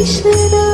遗失的